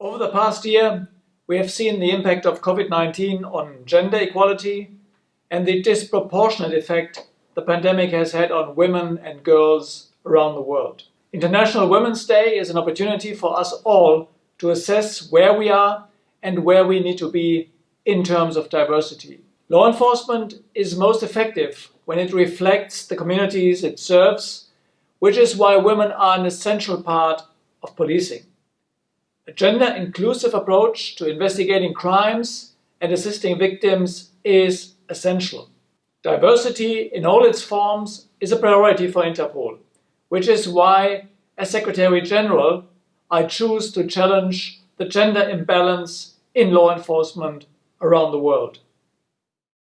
Over the past year, we have seen the impact of COVID-19 on gender equality and the disproportionate effect the pandemic has had on women and girls around the world. International Women's Day is an opportunity for us all to assess where we are and where we need to be in terms of diversity. Law enforcement is most effective when it reflects the communities it serves, which is why women are an essential part of policing. A gender-inclusive approach to investigating crimes and assisting victims is essential. Diversity in all its forms is a priority for Interpol, which is why, as Secretary General, I choose to challenge the gender imbalance in law enforcement around the world.